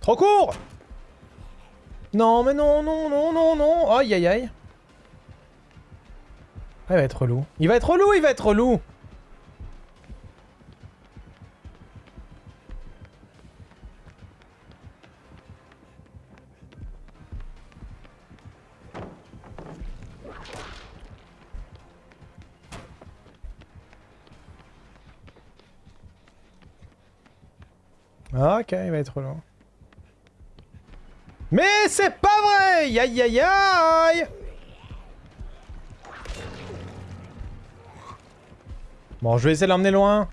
Trop court! Non, mais non, non, non, non, non. Aïe, aïe, aïe. Ah, il va être relou. Il va être relou, il va être relou Ok, il va être long. Mais c'est pas vrai Aïe aïe aïe Bon, je vais essayer de l'emmener loin.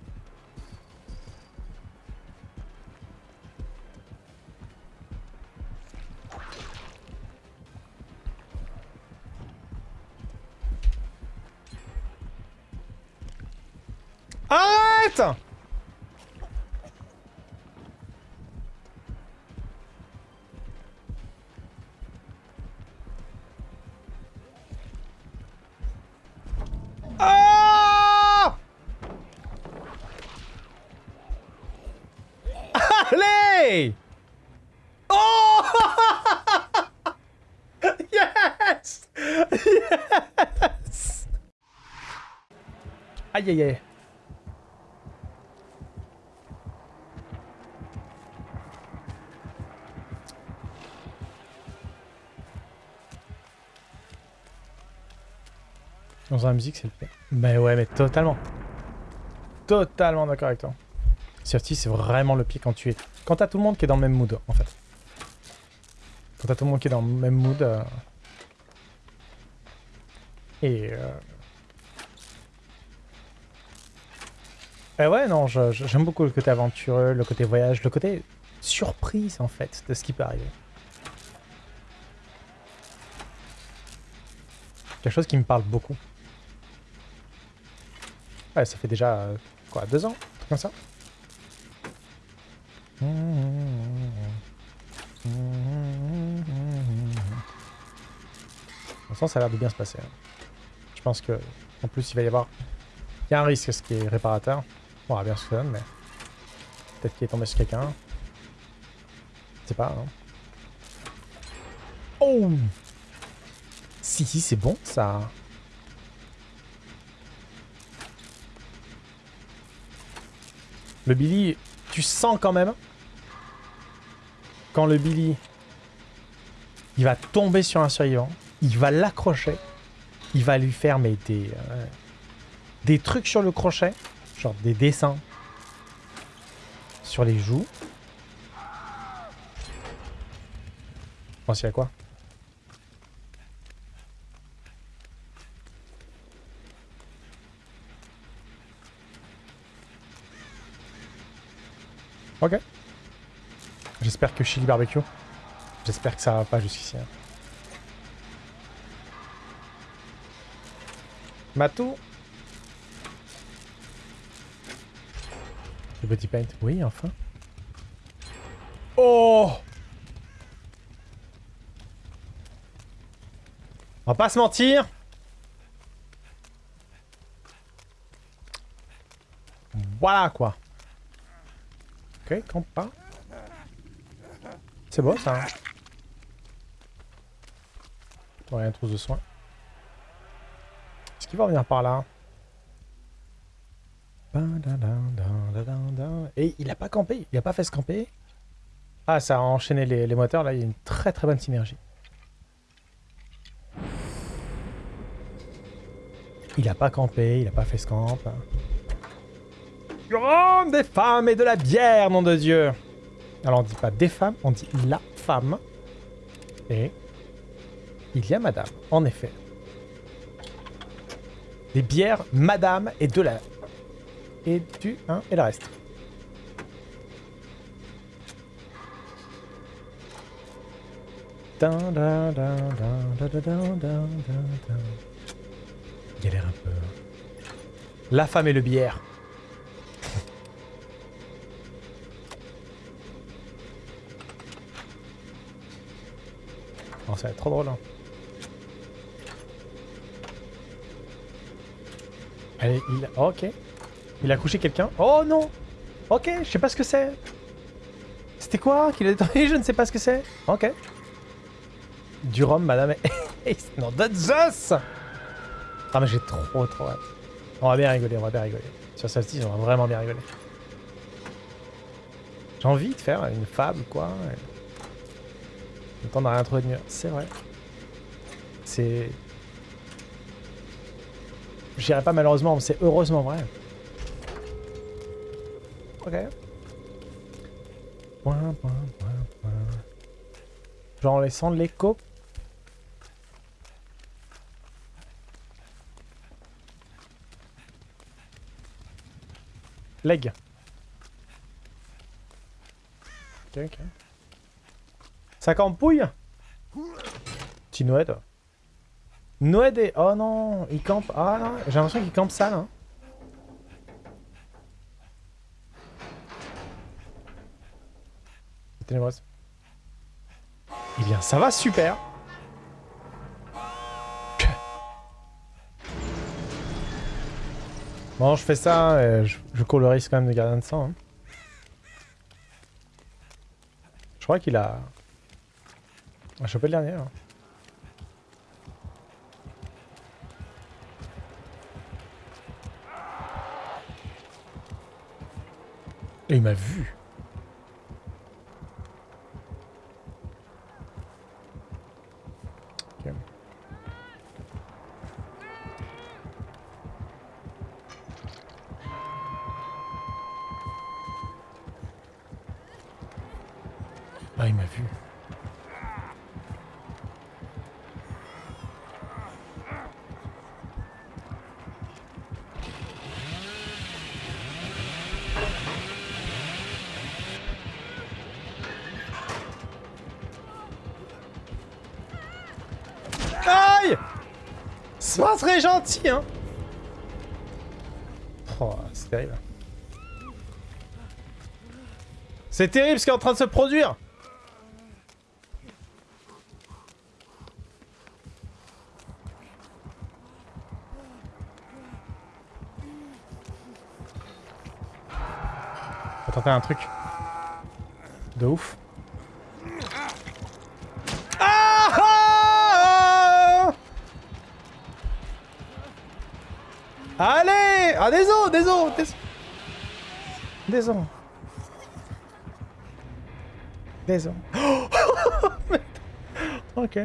Arrête Oh Yes Yes Aïe aïe aïe. Dans la musique, c'est le pire. Mais ouais, mais totalement. Totalement d'accord avec toi. Safety, c'est vraiment le pied quand tu es... Quand t'as tout le monde qui est dans le même mood, en fait. Quand t'as tout le monde qui est dans le même mood... Euh, et... Euh... Et ouais, non, j'aime beaucoup le côté aventureux, le côté voyage, le côté surprise, en fait, de ce qui peut arriver. Quelque chose qui me parle beaucoup. Ouais, ça fait déjà, euh, quoi, deux ans Un truc comme ça Pour ça a l'air de bien se passer. Hein. Je pense que, en plus, il va y avoir... Il y a un risque, ce qui est réparateur. On verra bien ce que ça donne, mais... Peut-être qu'il est tombé sur quelqu'un. Je sais pas, hein. Oh Si, si, c'est bon, ça. Le Billy, tu sens quand même quand le Billy, il va tomber sur un survivant, il va l'accrocher, il va lui faire euh, des trucs sur le crochet, genre des dessins sur les joues. Pensez à quoi? Ok. J'espère que chili barbecue. J'espère que ça va pas jusqu'ici. Hein. Matou Le petit paint. Oui, enfin. Oh On va pas se mentir. Voilà quoi. Ok, campe pas. C'est beau ça. Hein. rien trousse de soin. Est-ce qu'il va revenir par là? Et il a pas campé, il a pas fait se camper. Ah, ça a enchaîné les, les moteurs, là il y a une très très bonne synergie. Il a pas campé, il a pas fait ce camp. Grande des femmes et de la bière, nom de Dieu alors on dit pas des femmes, on dit la femme. Et il y a madame, en effet. Des bières, madame et de la... Et du... Hein, et le reste. Galère un peu. La femme et le bière. Ça va être trop drôle. Hein. Allez, il... oh, ok. Il a couché quelqu'un. Oh non Ok, je sais pas ce que c'est. C'était quoi qu'il a détruit Je ne sais pas ce que c'est. Ok. Du rhum, madame. non, de Zeus Ah, mais j'ai trop, trop hâte. On va bien rigoler, on va bien rigoler. Sur celle-ci, on va vraiment bien rigoler. J'ai envie de faire une fable, quoi. Le temps n'a rien trouvé de mieux. C'est vrai. C'est... J'irai pas malheureusement, c'est heureusement vrai. Ok. Point, point, point, point. Genre en laissant de l'écho. Leg. Ok, ok. Ça campouille Petit Noël. Noël et... Oh non, il campe... Ah non, j'ai l'impression qu'il campe ça, là. Ténébreuse. Eh bien, ça va super Bon, je fais ça, et je, cours le risque quand même de garder de sang. Hein. Je crois qu'il a... a chopé le dernier. Et il m'a vu. Ah, il m'a vu. C'est pas très gentil, hein Oh, c'est terrible. C'est terrible ce qui est en train de se produire tenter un truc. De ouf. Ah, ah, ah Allez Ah, des os, des os, des os. Os. ok.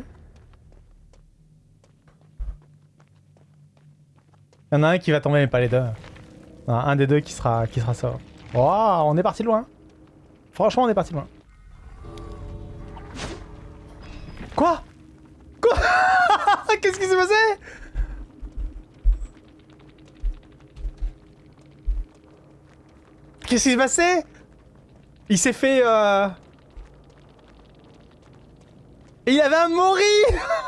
Il y en a un qui va tomber, mais pas les deux. Un des deux qui sera, qui sera ça. Oh, on est parti loin. Franchement, on est parti loin. Quoi? Quoi? Qu'est-ce qui s'est passé? Qu'est-ce qui s'est passé? Il s'est fait... Euh... Et il avait un Mori